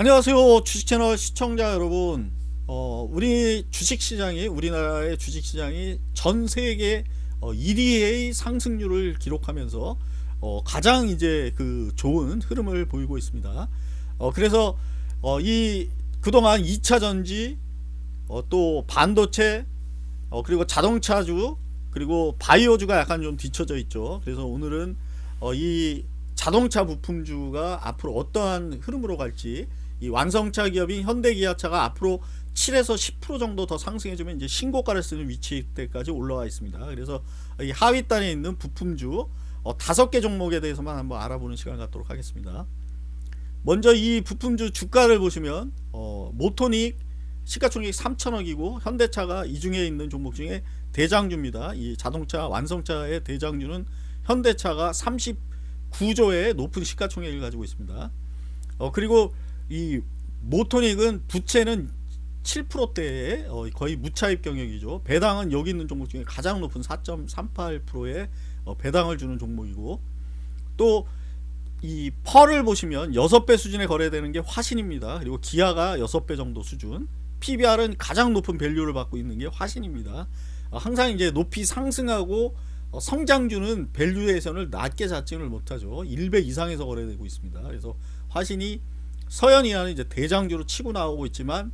안녕하세요 주식채널 시청자 여러분. 어, 우리 주식시장이 우리나라의 주식시장이 전세계 어, 1위의 상승률을 기록하면서 어, 가장 이제 그 좋은 흐름을 보이고 있습니다. 어, 그래서 어, 이 그동안 2차전지 어, 또 반도체 어, 그리고 자동차주 그리고 바이오주가 약간 좀 뒤쳐져 있죠. 그래서 오늘은 어, 이 자동차 부품주가 앞으로 어떠한 흐름으로 갈지 이 완성차 기업인 현대기아차가 앞으로 7에서 10% 정도 더 상승해주면 이제 신고가를 쓰는 위치 때까지 올라와 있습니다. 그래서 이 하위단에 있는 부품주 어, 다섯 개 종목에 대해서만 한번 알아보는 시간 갖도록 하겠습니다. 먼저 이 부품주 주가를 보시면 어, 모토닉 시가총액 3천억이고 현대차가 이 중에 있는 종목 중에 대장주입니다. 이 자동차 완성차의 대장주는 현대차가 39조의 높은 시가총액을 가지고 있습니다. 어, 그리고 이 모토닉은 부채는 7%대의 어, 거의 무차입 경영이죠. 배당은 여기 있는 종목 중에 가장 높은 4.38%의 어, 배당을 주는 종목이고 또 이 펄을 보시면 6배 수준에 거래되는 게 화신입니다. 그리고 기아가 6배 정도 수준 PBR은 가장 높은 value를 받고 있는 게 화신입니다. 어, 항상 이제 높이 상승하고 성장주는 valuation을 낮게 잡지를 못하죠. 1배 이상에서 거래되고 있습니다. 그래서 화신이 서현이라는 이제 대장주로 치고 나오고 있지만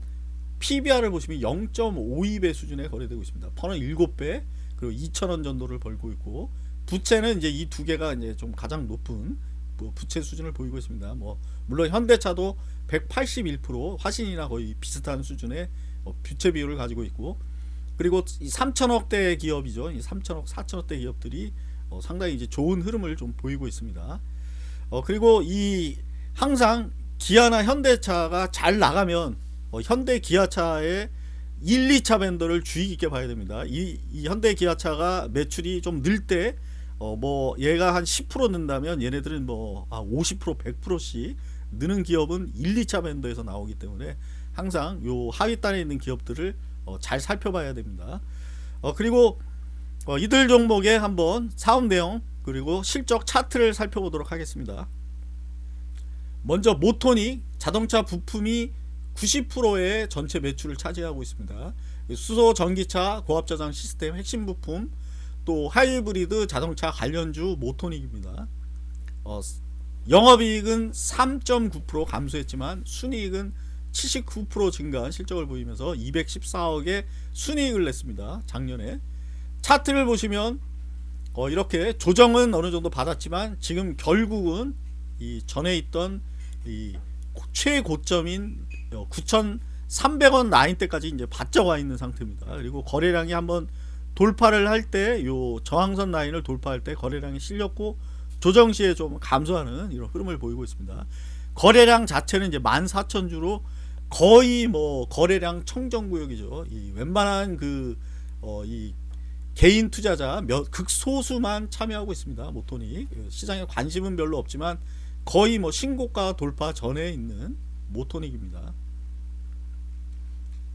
PBR을 보시면 0.52배 수준에 거래되고 있습니다. PER는 7배 그리고 2천원 정도를 벌고 있고 부채는 이제 이 두 개가 이제 좀 가장 높은 뭐 부채 수준을 보이고 있습니다. 뭐 물론 현대차도 181% 화신이나 거의 비슷한 수준의 어, 부채 비율을 가지고 있고 그리고 3천억대 기업이죠. 3천억, 4천억대 기업들이 어, 상당히 이제 좋은 흐름을 좀 보이고 있습니다. 어, 그리고 이 항상 기아나 현대차가 잘 나가면 어, 현대 기아차의 1, 2차 밴더를 주의 깊게 봐야 됩니다. 이, 이 현대 기아차가 매출이 좀 늘 때 어, 뭐 얘가 한 10% 는다면 얘네들은 뭐 아, 50% 100%씩 느는 기업은 1, 2차 밴더에서 나오기 때문에 항상 요 하위단에 있는 기업들을 어, 잘 살펴봐야 됩니다. 어, 그리고 어, 이들 종목에 한번 사업 내용 그리고 실적 차트를 살펴보도록 하겠습니다. 먼저 모토닉 자동차 부품이 90%의 전체 매출을 차지하고 있습니다. 수소 전기차 고압저장 시스템 핵심 부품 또 하이브리드 자동차 관련주 모토닉입니다. 어, 영업이익은 3.9% 감소했지만 순이익은 79% 증가한 실적을 보이면서 214억의 순이익을 냈습니다. 작년에 차트를 보시면 어, 이렇게 조정은 어느 정도 받았지만 지금 결국은 이 전에 있던 이 최고점인 9,300원 라인 때까지 이제 바짝 와 있는 상태입니다. 그리고 거래량이 한번 돌파를 할 때 요 저항선 라인을 돌파할 때 거래량이 실렸고 조정 시에 좀 감소하는 이런 흐름을 보이고 있습니다. 거래량 자체는 이제 14,000주로 거의 뭐 거래량 청정 구역이죠. 이 웬만한 그어이 개인 투자자 몇 극소수만 참여하고 있습니다. 모토니 시장에 관심은 별로 없지만 거의 뭐 신고가 돌파 전에 있는 모토닉입니다.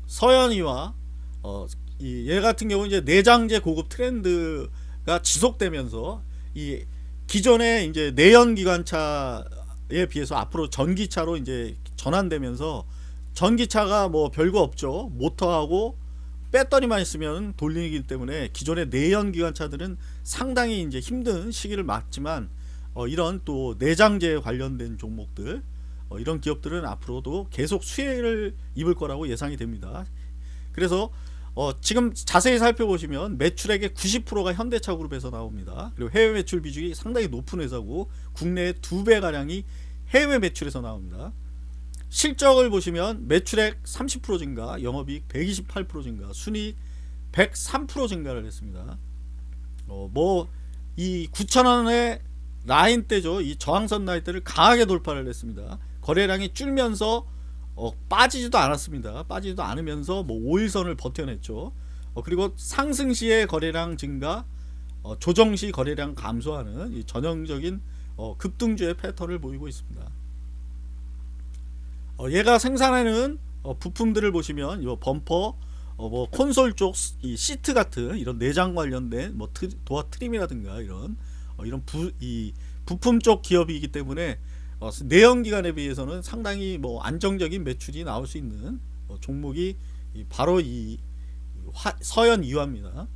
서현이와 어, 이얘 같은 경우 이제 내장재 고급 트렌드가 지속되면서 이 기존의 이제 내연 기관차에 비해서 앞으로 전기차로 이제 전환되면서 전기차가 뭐 별거 없죠. 모터하고 배터리만 있으면 돌리기 때문에 기존의 내연 기관차들은 상당히 이제 힘든 시기를 맞지만 어, 이런 또 내장재 관련된 종목들 어, 이런 기업들은 앞으로도 계속 수혜를 입을 거라고 예상이 됩니다. 그래서 어, 지금 자세히 살펴보시면 매출액의 90%가 현대차 그룹에서 나옵니다. 그리고 해외 매출 비중이 상당히 높은 회사고 국내의 두배 가량이 해외 매출에서 나옵니다. 실적을 보시면 매출액 30% 증가, 영업이익 128% 증가, 순이익 103% 증가를 했습니다. 어, 뭐이 9천원의 라인 때죠. 이 저항선 라인 때를 강하게 돌파를 했습니다. 거래량이 줄면서 어, 빠지지도 않았습니다. 빠지지도 않으면서 뭐 5일선을 버텨냈죠. 어, 그리고 상승 시의 거래량 증가, 어, 조정 시 거래량 감소하는 이 전형적인 어, 급등주의 패턴을 보이고 있습니다. 어, 얘가 생산하는 어, 부품들을 보시면 이 범퍼, 뭐 콘솔 쪽 이 시트 같은 이런 내장 관련된 뭐 트, 도어 트림이라든가 이런 어, 이런 부, 이 부품 쪽 기업이기 때문에 어, 내연 기관에 비해서는 상당히 뭐 안정적인 매출이 나올 수 있는 어, 종목이 이 바로 이 화- 서현 이화입니다.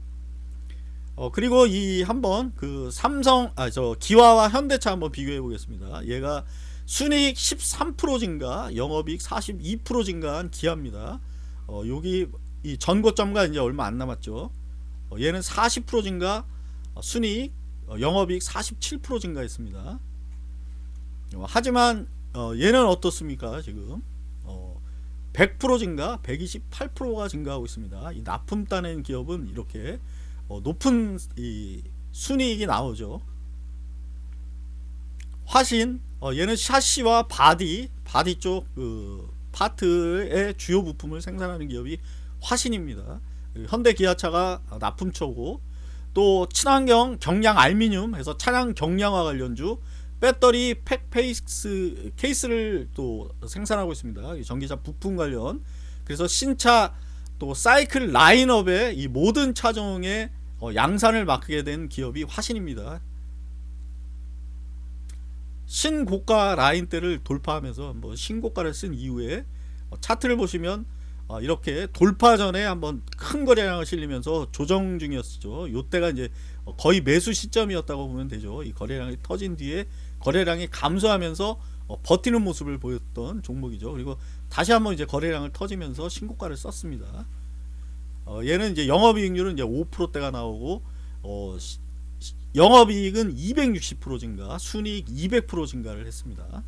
어 그리고 이 한번 그 삼성 아 저 기와와 현대차 한번 비교해 보겠습니다. 얘가 순이익 13% 증가, 영업이익 42% 증가한 기아입니다. 어 여기 이 전고점과 이제 얼마 안 남았죠. 어, 얘는 40% 증가, 어, 순이익, 어, 영업이익 47% 증가했습니다. 어, 하지만 어, 얘는 어떻습니까 지금? 어, 100% 증가, 128%가 증가하고 있습니다. 이 납품 따낸 기업은 이렇게 어, 높은 이 순이익이 나오죠. 화신, 어, 얘는 샤시와 바디, 바디 쪽 그 파트의 주요 부품을 생산하는 기업이 화신입니다. 현대 기아차가 납품처고 또 친환경 경량 알미늄 해서 차량 경량화 관련주 배터리 팩 페이스 케이스를 또 생산하고 있습니다. 이 전기차 부품 관련 그래서 신차 또 사이클 라인업의 이 모든 차종의 어, 양산을 맡게 된 기업이 화신입니다. 신고가 라인대를 돌파하면서 뭐 신고가를 쓴 이후에 어, 차트를 보시면 어, 이렇게 돌파 전에 한번 큰 거래량을 실리면서 조정 중이었죠. 요때가 이제 어, 거의 매수 시점이었다고 보면 되죠. 이 거래량이 터진 뒤에 거래량이 감소하면서 어, 버티는 모습을 보였던 종목이죠. 그리고 다시 한번 이제 거래량을 터지면서 신고가를 썼습니다. 어, 얘는 이제 영업이익률은 이제 5%대가 나오고 어, 영업이익은 260% 증가, 순이익 200% 증가를 했습니다.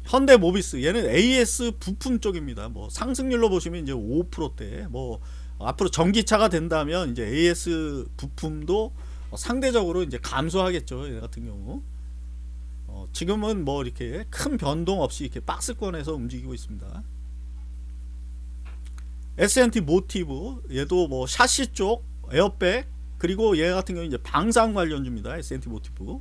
어, 현대 모비스 얘는 AS 부품 쪽입니다. 뭐 상승률로 보시면 이제 5%대. 뭐 앞으로 전기차가 된다면 이제 AS 부품도 어, 상대적으로 이제 감소하겠죠. 얘 같은 경우. 어, 지금은 뭐 이렇게 큰 변동 없이 이렇게 박스권에서 움직이고 있습니다. S&T 모티브 얘도 뭐 샤시 쪽 에어백 그리고 얘 같은 경우 이제 방산 관련주입니다. S&T 모티브.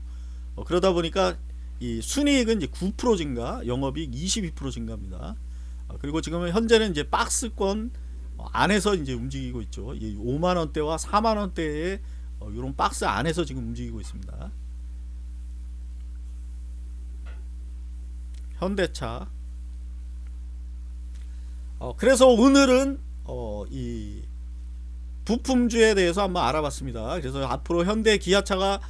어, 그러다 보니까 이 순이익은 이제 9% 증가, 영업이익 22% 증가입니다. 어, 그리고 지금은 현재는 이제 박스권 어, 안에서 이제 움직이고 있죠. 이 5만 원대와 4만 원대의 어, 이런 박스 안에서 지금 움직이고 있습니다. 현대차. 어, 그래서 오늘은 어, 이 부품주에 대해서 한번 알아봤습니다. 그래서 앞으로 현대 기아차가 어,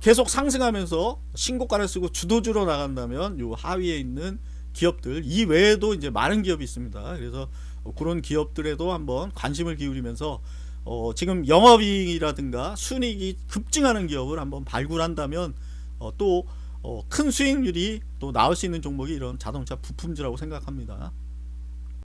계속 상승하면서 신고가를 쓰고 주도주로 나간다면 요 하위에 있는 기업들 이 외에도 이제 많은 기업이 있습니다. 그래서 어, 그런 기업들에도 한번 관심을 기울이면서 어, 지금 영업이익이라든가 순이익이 급증하는 기업을 한번 발굴한다면 어, 또큰 수익률이 또 나올 수 있는 종목이 이런 자동차 부품주라고 생각합니다.